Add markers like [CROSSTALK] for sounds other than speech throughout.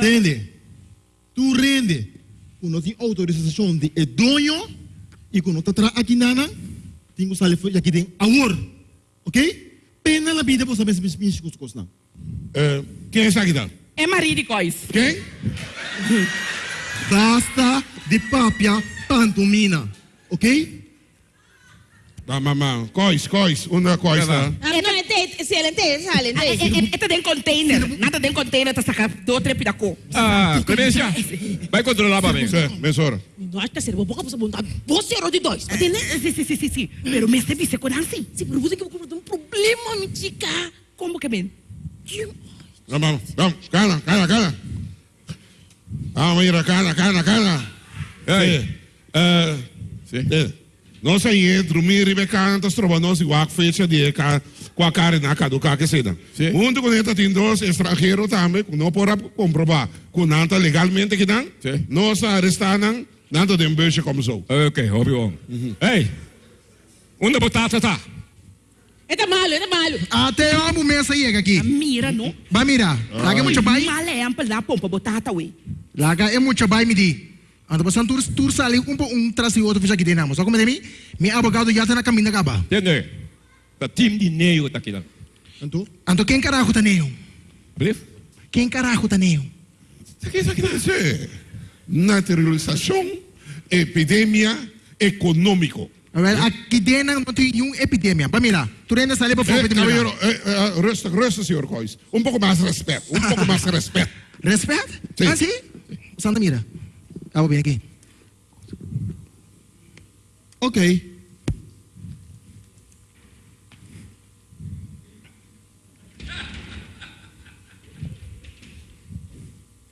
Entende? Tu rende. Quando tem autorização de é dono e quando tá aqui nana, tem que sair aqui tem awor. Ok? Pena na vida você pensa pensa com os não. Eh, quem está aqui dan? É marido de cois. Quem? Basta de papia pantomina. Ok? Da mamã. Cois, cois. Uma cois, tá? Ah, não, ente, se ele ente, sale, É, é, ente. é, é, tá dentro container. Nada dentro container, tá saca do co. Ah, Clemência, vai controlar para mim. Sim, mesora. Não acho que será boca para montar. Você era de dois, entende? Sim, sim, sim, sim, sim. Pero me se visse com assim. Se por você que eu vou ter um problema, me chica. Como que bem? Vamos, vamos. Cana, cana, cana. Vamos ir a cana, cana, cana. Ei. Sim. Eh, Sim. eh, Nós aí entro, me ribe canta, trova nós igual fecha de cá, com a cara na do carro que se dá. Sim. Muito quando entra tem dois estrangeiros também, não pode comprovar, com nada legalmente que Sim. nós arrestamos, nada de beijo como sou. Ok, óbvio. Ei, onde batata tá? É da malo, é da malo. Até o amo mesa aí aqui. Mira, no? Vai mirar. Laga é muito bai. Male é ampla pompa botata, ué. Laga é muito bai me di. Ando passando tur tur sali um po um trasi outro fica aqui dentro. Só como é mi, abogado já tá na caminho da gaba. Entende? Tá time de neio tá aqui. Então, Ando quem carajo tá neo? Brief? Quem carajo tá neo? Isso aqui, isso aqui deve ser naturalização, epidemia econômico. A ver, aqui dentro não tem nenhuma epidemia. Vai mirar. Tu ainda sali para fora Eh, caballero, eh, eh, resta, resta, senhor Cois. Um pouco mais de respeito, um pouco mais de respeito. Respeito? Ah, sim? Santa mira. Ah, vou bem aqui. ok.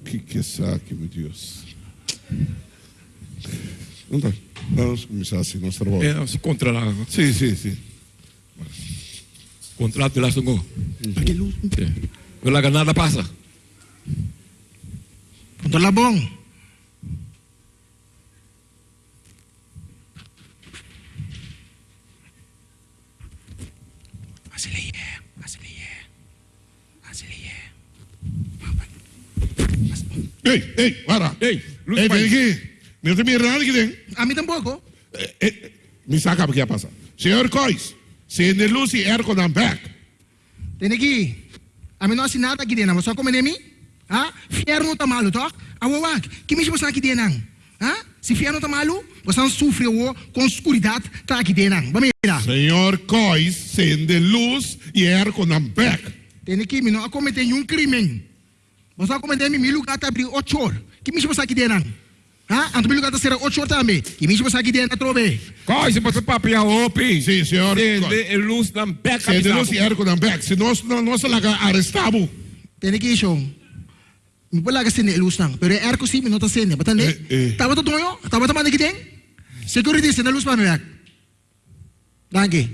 Que que saque, meu Deus. Não tá. Vamos começar assim nosso trabalho. É, se controlar. Sim, sim, sim. Contrato de lá sungguh. Não larga nada passa. Ponto lá bom. Asili é. Asili é. Asili é. Ei, ei, para. Ei, Luz Ei, Pai. vem aqui. Meu te mirando aqui dentro. A mim tampouco. Eh, eh, Me saca porque passa. Senhor Cois, se de Lucy Erco na back. Tem aqui. A mim não assina nada aqui dentro. Só como é mim? Ah, fier não tá malo, toc? Awawak, que me chama aqui dentro? Ah, se fier não tá malo, você não sofre o com escuridade tá aqui dentro. Vamos mirar. Senhor Cois, se de luz e Erco na back. Tem aqui, me não cometer nenhum crime. Você cometer me lugar tá abrir ocho horas. Que me chama aqui dentro? Ah, anto me lugar tá ser ocho horas também. Que me chama aqui dentro, trove. Coisa para papi a opi. Sim, senhor. De luz na beca. Se de luz e Erco na back. Se nós não nós laga arrestamos. Tem aqui, show. Me pula ka sini luz nang. Pero air ko si mi nota sini. Batan Eh, eh. eh. Tawa to toyo. Tawa to man kiteng. Security sini luz mi yak. Danke.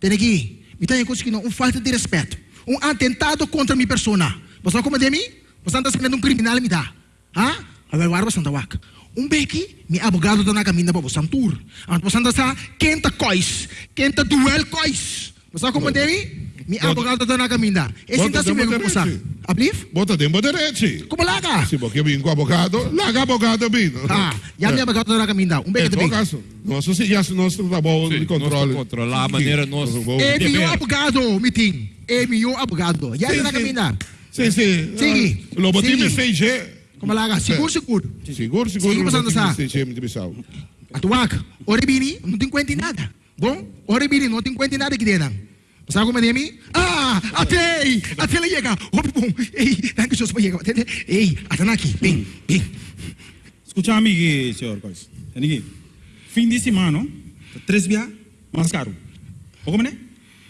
Tem aqui. Me tem coisa que não um falta de respeito. Um atentado contra minha persona. Você como de mim? Você está sendo um criminal me dá. Ha? A ver, warba santa wak. Um beki, mi abogado da na caminho para você tour. Ant você anda sa quenta cois, quenta duel cois. Você como de? Mi Bota- abogado da na caminho. Esse tá se me você. rede. Ablif? Bota dentro direito. Como lá, cara? Se porque vim com abogado, laga abogado bem. Ah, já me abogado da na caminho. Um beki todo também. caso, nosso se já nosso trabalho de controle. Controlar a maneira nossa. É meu abogado, meeting. É meu abogado. Já me na sim. Caminho. Sim, sim. Sigue. Ah, Lobo time Sigue. CG. Como lá, cara? Seguro, seguro. Seguro, seguro. Essa. CG, muito bissau. Atuak, oribini, não tem conta em nada. Bom, oribini, não tem conta em nada aqui dentro. Sabe como é mim? Ah, até, até lá chega. Obi bom. Ei, danke Jesus para chegar. Ei, até aqui. Bem, bem. Escúchame aqui, senhor Cois. Aqui. Fim de semana, três dias mais caro. O como é?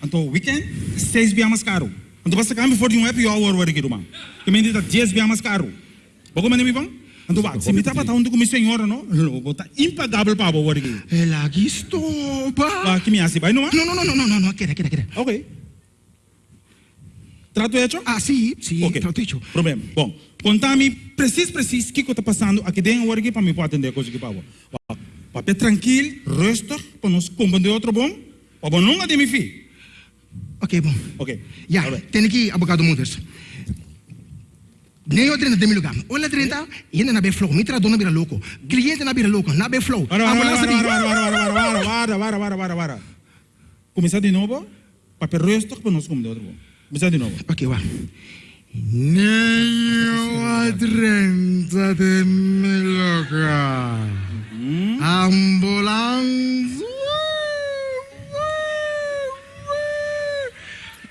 Então, weekend, seis dias mais caro. Então, basta kami for yung happy hour wari kido, ma'am. Kami dito, diez dias mais caro. O como é, mi bang? Então, wag, se mita pa taon do kumi senhora, no? Lobo, ta impagável pa ba wari. É lá que estou, pá. Ah, kimi asi ba, no, ma? Não, não, não, não, não, não, queda, queda, queda. Ok. Trato hecho? Ah, sim, sim, Ok. tá dicho. Problema. Bom, contame preciso, preciso o que está passando aqui dentro agora para me poder atender a coisa que pavo. Papel tranquilo, resto, para nós compreender outro bom, para não ter me fi. Ok, bom. Ok. Já, Alright. tem aqui abogado Mudas. Nem o 30 de mil lugar. Olha 30, e ainda na be flow. Mitra dona bira louco. Cliente na bira louco. Na be flow. Para, para, para, Ambulância para, de- para, para, para, para, para, para, para. Começar de novo. Papel resto para nós como de outro. Começar de novo. Ok, va. Nem o 30 de mil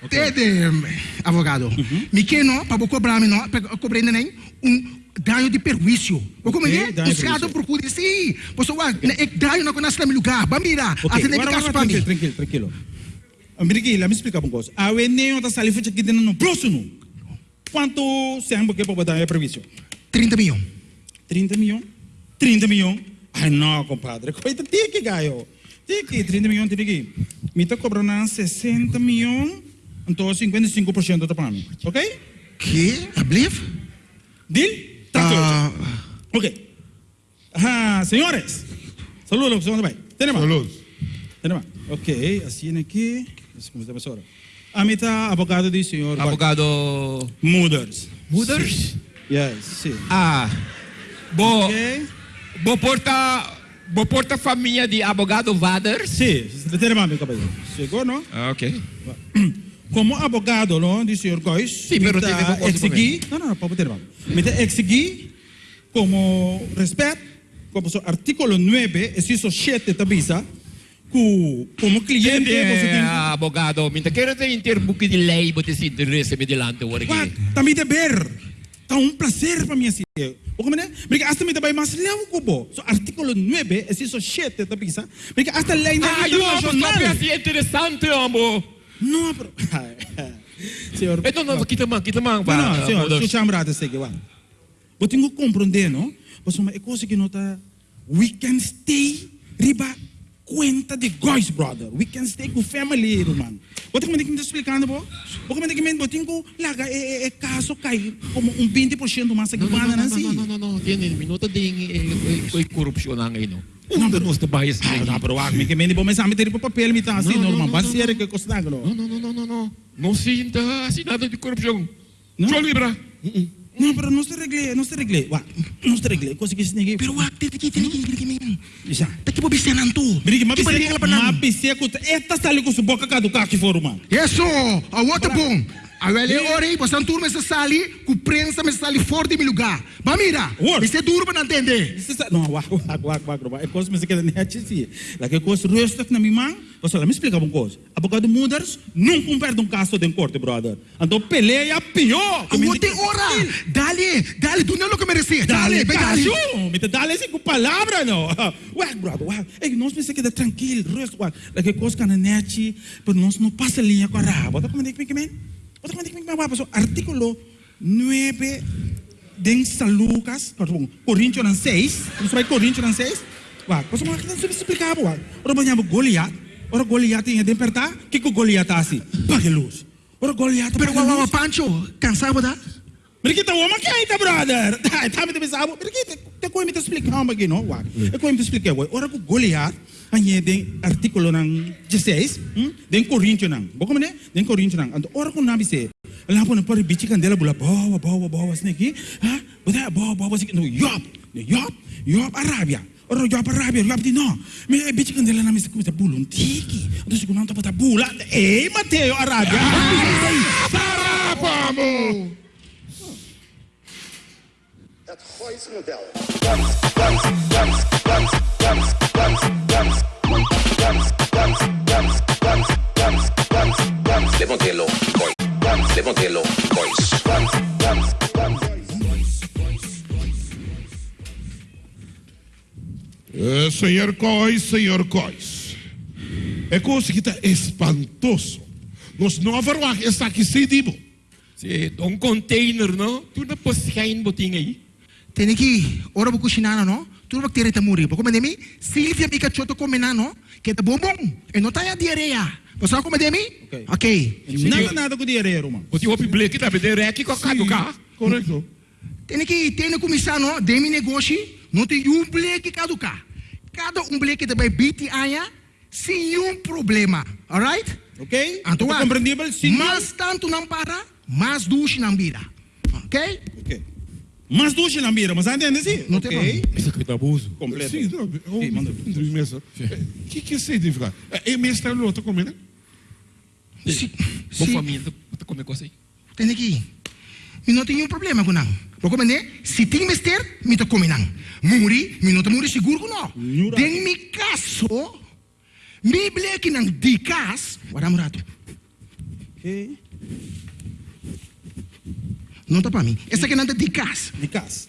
lugar. Ambulância. Tede, advogado. Me que não, para cobrar não, para cobrar nem um dano de perjuízo. O como é? de Os caras perjuízo. procuram sim. Você vai, é dano não conhece no lugar. Bambira, Ok, até nem agora, caso para tranquilo, mim. tranquilo, let me explicar uma coisa. A nem está salindo aqui dentro no próximo. Quanto sempre que para é previsto? 30 milhões. 30 milhões? 30 milhões? Ai, não, compadre. Coita, tem que ganhar. Tem que, 30 milhões, tem que. Me está cobrando 60 milhões, então 55% está para mim. Ok? Que? I believe? Deal? Tá Ah, Ok. Ah, senhores. Saludos, senhor. Tem mais? Saludos. Tem mais? Ok, assim aqui. Vamos começar agora. A mim tá advogado do senhor. Abogado Mothers. Mothers? Yes, sim. Ah, bo, Ok. bo porta, bo porta família de abogado Vaders? Sim, mais, meu cabelo. Chegou, não? Ah, ok. Como advogado, não, do senhor Góis, Sim, pero me que não, não, não, pode ter, me tá exigir como respeito, como o artículo 9, inciso 7 da visa, que como cliente, você tem abogado, minta quero ter interbuque de lei, bote se interesse me delante o aqui. também dever. Tá um prazer para mim assim. O como é? Porque hasta me também mais levo cubo. So artículo 9, inciso 7 da visa. Porque hasta lei Ah, eu amo, não é interessante, amo. Não, pero... Senhor, Eh, não, não, kita mang, kita mang, Não, não, senhor, su chambrada segue, wa. Você tem que compreender, não? Você uma coisa que nota we can stay riba conta de guys, brother. We can stay com family, irmão. Como é que me explicando, bo? Como é que me você tem que larga é, é caso cai como um 20% mais aqui, Não, não, mano, não, assim. não, não, não, não, tiene minuto ding e corrupção ang ino. Não, não, não, bahis Ah, não, pero wag, me que me di bom sa me tiri pa papel mi ta assim, Não, não, normal. não, Parceiro não, que custa Não, no. não, não, não, não, não. Não sinta assinado de corrupção. Não? Só libra. Não, pero não se regle, não se regle. Wa, não se regle. Coisa que se ninguém. Pero wag, tete ki, tete ki, tete ki, men. Já. Taki po bisenan tu. Brigi, Ki pa rin mabisek, ka pa nan. mabisek ko. Eta sali ko sa boca ka do ka ki forum man. Isso, a outra bom. A velha ore, você não turma essa sali, com prensa, mas sali fora de meu lugar. Bamira, Word. você é duro para entender. Não, wag, wag, wag, wag, wag. É coisa que nem é si. Lá que coisa resto na minha mão. Você lá me explica uma coisa. Abogado Mothers não perde um caso de corte, brother. Então peleia pior. A outra hora, dale, dale, do não que merecer. Dale, Dale. Me te dale assim com palavra, não. [LAUGHS] Wag, brother, wag. Ei, nós pensamos que é tranquilo, resto, wag. Lá que coisa que na net, pero nós não passa linha com a raba. Bota como é que me Como é que me Bota artículo 9 de São Lucas, perdão, Coríntios 6. Nós vai Coríntios 6. Wag, você não quer explicar, wag. Ora banhamos Goliat. Ora Goliat tem de despertar. Que que Goliat tá assim? Pague luz. Ora Goliat, Pero luz. Pancho, cansado da? Mereka tahu apa kaya itu brother. Dah, tahu itu bisa apa? Mereka tak kau minta explicar apa gini, wah. Aku minta explicar, wah. Orang aku Goliat hanya den artikulu nan jesis hmm? den korintio nan boko mene den korintio nan anto orako eh. lah, nabi se lapo na pare bichi kan dela bula bawa bawa bawa sneki eh? ha bata bawa bawa sneki no yop yop yop arabia Orang jawab Arabia, jawab di no. Mereka bici kendala nama sekutu kita bulun tiki. Atau sekutu nama tempat bulan. Eh, Mateo ya Arabia. [LAUGHS] Apa mu? That's Heusmodell. Dance, dance, dance, dance, dance, dance. Levantelo, boys. Levantelo, boys. Senhor Cois, senhor Cois. É coisa que está espantoso. Nós não verwacht está aqui sedibo. Si, um container, no? Tu na poskain boting aí. Tem aqui, ora buku sinana no, tu vai ter muri. Boko mandemi, Silvia mika choto komena no, que tá bom bom. E não tá a diarreia. Você como mandemi? Ok. Ok. Nada nada com dinheiro, mano. Boting op blek kita bede reki ko kado ka. Correto. Tem aqui, tem que começar no, demi negócio, não tem um bleque caducar. Cada um bleque também biti aia, sem um problema. Alright? Ok? Anto Ito wa, compreendível? Sim. mas tanto não para, mas duas não vira. ok? Ok. Mas duas na mira, mas entende sim? Não tem Ok. Isso aqui tá abuso. Completo. Sim, não, oh, Sim, manda. O que que significa? É mestre lo outro comendo? Se, Bom se, família, tá comendo coisa aí. tem aqui. Mi não tem nenhum problema com não. Vou comer, se tem mister, mi tá comer não. Muri, mi não tá muri seguro com não. Tem mi caso, mi blek nang dikas, wala mo rato. Ok. Não tá para mim. Essa aqui não tá dikas. De casa.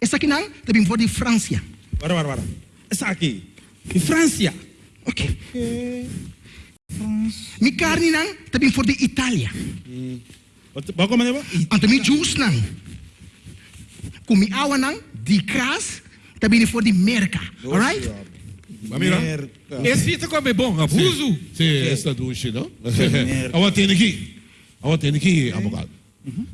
Essa aqui não, também for de França. Para, para, para. Essa aqui. De França. Ok. Ok. Mi carne não, também for de Itália. Vai comer, ba? Anto mi juice não. Com mi awa não, dikas, também for de Merca. Alright? Merda. Esse tá comendo bom, abuso. Sim, esta duche, não? Agora [LAUGHS] tem aqui. Agora tem aqui, abogado.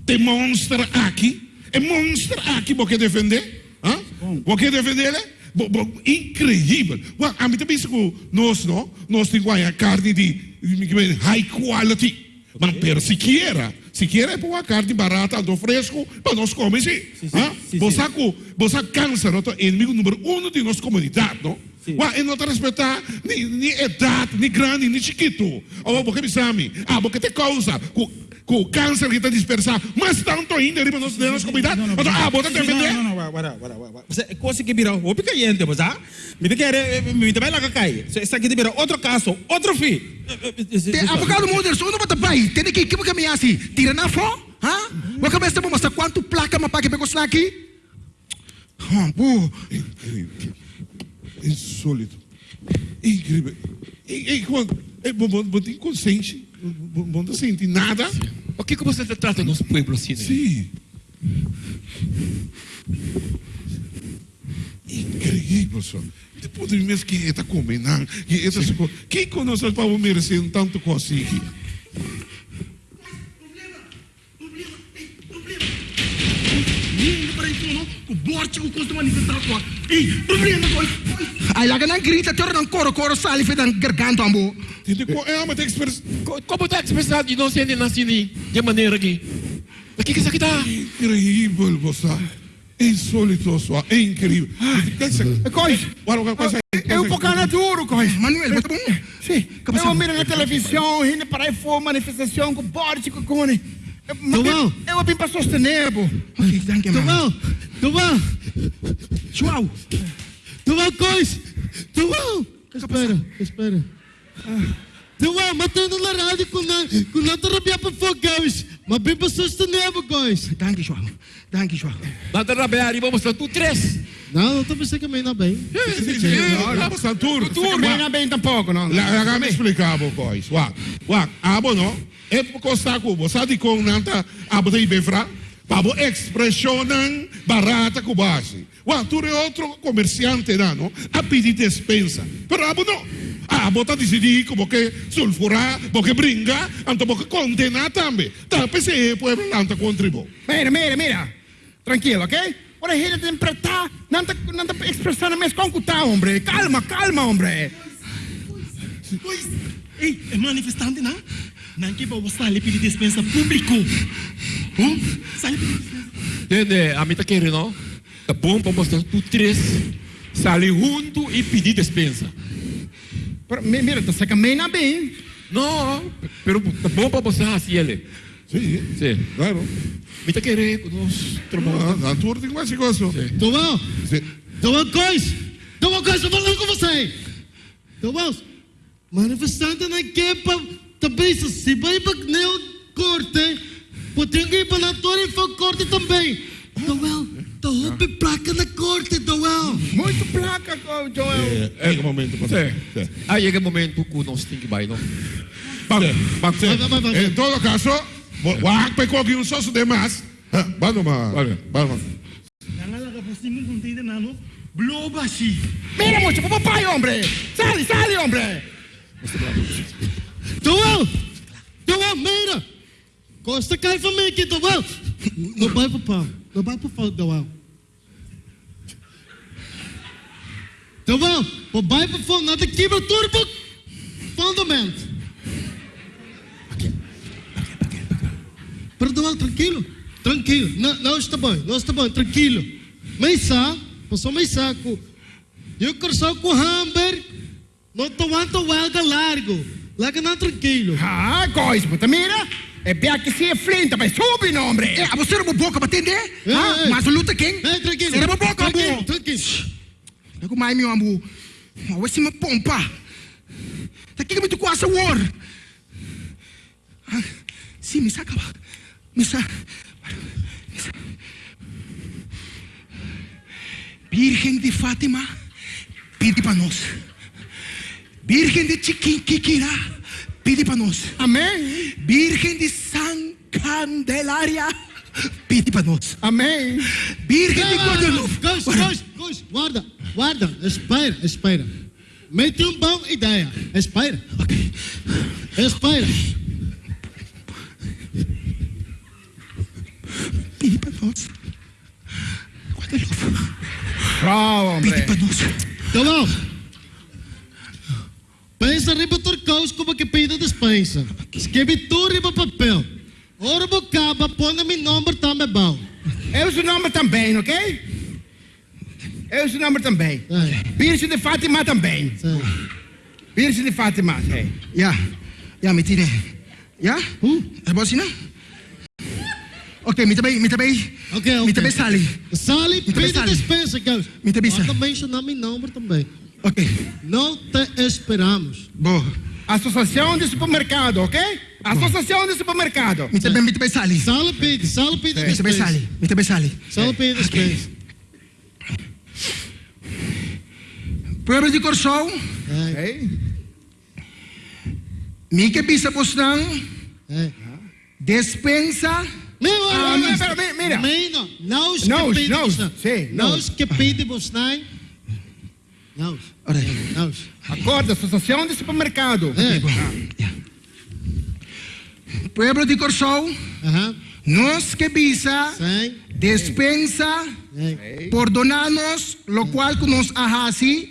Tem monstro aqui. É monstro aqui, você quer defender? Hã? Você quer defender ele? Bo- bo- Incrível. Well, a mim também que nós, não? Nós temos a carne de high quality. Mas pero se quiera, se quiera é pôr a carne barata, do fresco, para nós comer sim. Sim, Você sim. sabe, você câncer, é o inimigo número um de nossa comunidade, não? Ele não está respeitar nem, nem idade, nem grande, nem chiquito. Ou porque me chame, ah, porque tem causa com, o câncer que está dispersado, mas tanto ainda em nossa, nossa comunidade. Então, ah, bota também. Não, não, não, para, para, para, para. Você, coisa que vira, o pica yente, mas ah? Me quer, me também lá cai. Essa aqui vira outro caso, outro fim. Te abogado Moders, ano ba tabay? Tene ki kibo kami asi. Tira na fo? Ha? Wa ka besta mo basta quanto placa mapake pegos laki? Ha, bu. Insólito. Incrível. E, quando. É bom, bom, inconsciente. Bom, não sente nada. O que você trata nos pueblos assim? Sim. Incrível, só. Depois de mesmo que está comendo, que essa coisa. Quem conosco para merecer um tanto coisa para isso, não? O borte que custa manifestar tua. Ei, problema, boy. Ay laga nang grita tor nang koro koro sali fe nang garganto ambo. Tem que é uma expressão. Co- Como tá expressado de não sendo assim de maneira aqui? O que que isso aqui tá? Incrível, você. Insólito, só. É incrível. Guarda, coisa aí. Eu um pouco na duro, cois. Manuel, bota bom. Sim, Eu miro na televisão, rindo para aí for manifestação com borte, com cone. Tomão. Eu vim para sostener, bo. You, man. Tomão, Tomão, João. Tomão, coisa. Tomão. Espera, espera. Tomão, matando na rádio com na com na terapia para fogos. Mas bem para sostener, coisa. Thank you, João. Thank you, João. Lá da Rabeari, vamos lá, tu três. Não, não estou pensando que a mãe não bem. Não, você tour. Também não bem tampouco, não. La me explicava coisa. Wa, wa, abo no. É você de com nanta de befra. Pabo expressionan barata com base. Wa, tu é outro comerciante lá, não? A pedir dispensa. Pero abo não. Abo tá decidir como que sulfurar, porque brinca, anto porque condenar também. Tá, pensei, pueblo lá, contribu. Mira, mira, mira. Tranquilo, ok? Ora, ele tem que estar, não está não tá expressando mais como está, hombre. Calma, calma, hombre. Pois, ei, é manifestante, não? Não que para você ali pedir dispensa público. Hum? Sai pedir Entende? A mim tá querendo, não? Tá bom para mostrar tu três. Sale junto e pedir dispensa. Mira, tá sacando bem. Não, pero tá bom para mostrar assim ele. Sim, Sim. claro. Me tá querendo, nós trabalhamos. Ah, tour tem mais coisa. Tomão, Sim. Tomão, coisa. Tomão, coisa, eu falando com você. Tomão, manifestante não quer para também, se vai para o corte, torre e for corte também. Tomão, tá roupa placa na corte, Tomão. Muito placa, Joel. É, é o momento para Sim. Aí chega o momento que nós temos que vai, não? Vamos, vamos. En todo caso, Wak pekok yung sauce de más. Vamos. Vale. Vamos. Nangalaga po si mong container na, no? Blow ba si? Mira, mucho, papai, hombre. Sale, sale, hombre. Tomão! Tomão, mira! Costa cai para mim aqui, Tomão! Não vai para pau. Não vai para pau, Tomão. Tomão, o para pau, nada quebra turbo. Fundamento. Tomão, tranquilo. tranquilo. Não, não está bom, não está bom, tranquilo. Sabe, passou mais saco. Eu quero com hamburger, não tô aguento huelga largo. Larga não tranquilo. Ah, coisa, puta, mira. É bem que se é flinta, mas sobe, não, hombre. É, você era uma boca para atender? É, Ah, é. mas a luta quem? É, tranquilo. Você era uma boca, tranquilo, amor. tranquilo. Não mais meu amor. Se me pompa. Tá aqui muito quase o war. Ah, Sim, me saca. Me saca. Virgem de Fátima, pede para nós. Virgem de Chiquinquiquirá, pede para nós. Amém. Virgem de San Candelária, pede para nós. Amém. Virgem de Guadalupe. Guarda, guarda, espera, espera. Mete uma boa ideia. Espera. Espera. Pede para nós. Guadalupe, Bravo, pede hombre. para nós. Tá bom? Pensa riba turcaus como que pede dispensa. Escreve tudo riba papel. Ora bocaba, põe meu nome também bom. Eu sou nome também, ok? Eu sou nome também. É, Virgem de Fátima também. Virgem de Fátima, é. Ya, ya, me tirei. Ya? É bom assim, não? Ok, me também, me também. Ok, ok. Me também Me também pede dispensa, Carlos. Me também sali. mencionar meu nome também. Ok, Não te esperamos. boa. Associação de supermercado, ok? Associação de supermercado. Me também, me também sali. Sala pede, sala pede Me também dispensa. sali. Me também sali. Sala pede dispensa. Pueblo de Corsol, É, Ok? mi que pisa postang, é. despensa, mira, mira, nós que nós, pedimos, sim, nós que pedimos, não? Nós, ora, nós. Acordo, Associação de supermercado. É, pueblo de Corsol, aham, nos que pisa, sim, despensa, é, por donarnos, lo cual que nos sim.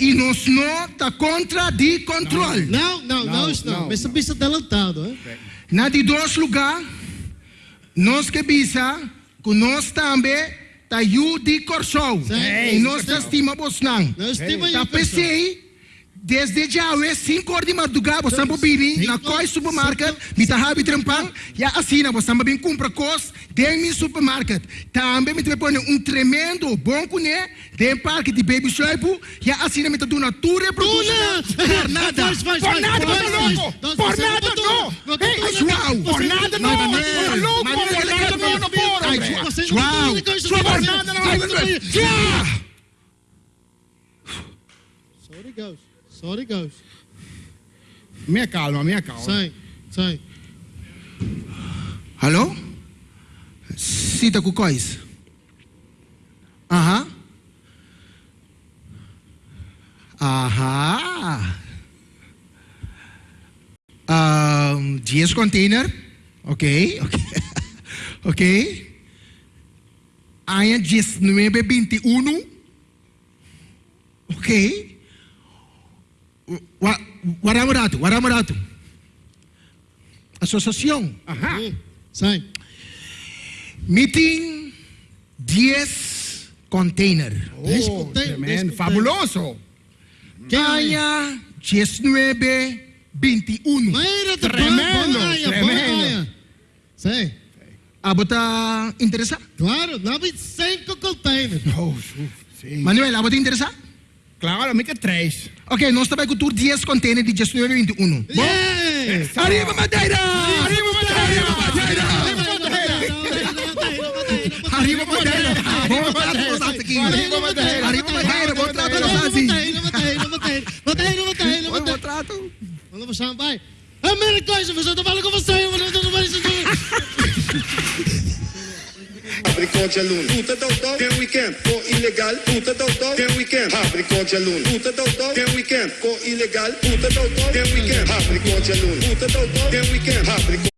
e nos nota contra de controle. Não, não, nós não, não, mas você pisa adelantado, hein? Na de dois lugar, nós que bisa, que nós também tá yu de Corsol. Sim. E nós tá estima não. Nós Tá desde já é 5 horas de madrugada, você não bini, na qual supermarket, me tá rabi trampang, e assim, você não bem compra coisas, tem meu supermarket. Também me põe um tremendo bom cuné, tem parque de baby shop, e assim me tá dando. Por nada. Faz, faz, Por nada, você faz. louco! Nós Por nada, não! Ei. João, por nada, não! É louco, por nada, não, não, por, Ai, hombre. João, João, João, fazer. nada, não, Vai, vai, vai. Já! Sorry, Ghost. Sorry, Ghost. Minha calma, minha calma. Sim, sim. Alô? Cita com coisa. Aham. Aham. Um, 10 container. Ok, ok. [LAUGHS] ok. Aia 1921. Ok. Wa- Waramurato, Waramurato. Associação. Ajá. Sim. Meeting 10 container. Dez Oh, container, tremendo, dez fabuloso. Kaya 19 21. Mira, te Tremendo, Vaya, tremendo. vaya. Sim. Ah, bota interessa? Claro, nove cinco containers. Oh, uf, sim. Manuel, ah, bota Claro, mica três. Ok, nós também com tour 10 container de 19 21. Bom? Yeah! Arriba, Madeira! Arriba, Madeira! Arriba, Madeira! Bom trato nós aqui. Arriba, Madeira. Arriba, Madeira! Bom trato nós assim. Bom trato. Vamos chão, vai. A primeira coisa, você tá falando com você. Eu não vou Agriculture loan. Puta doutor, tem weekend. For ilegal. Puta doutor, tem weekend. Agriculture loan. Puta doutor, tem weekend. For ilegal. Puta doutor, tem weekend. Agriculture loan. Puta doutor, tem weekend. Agriculture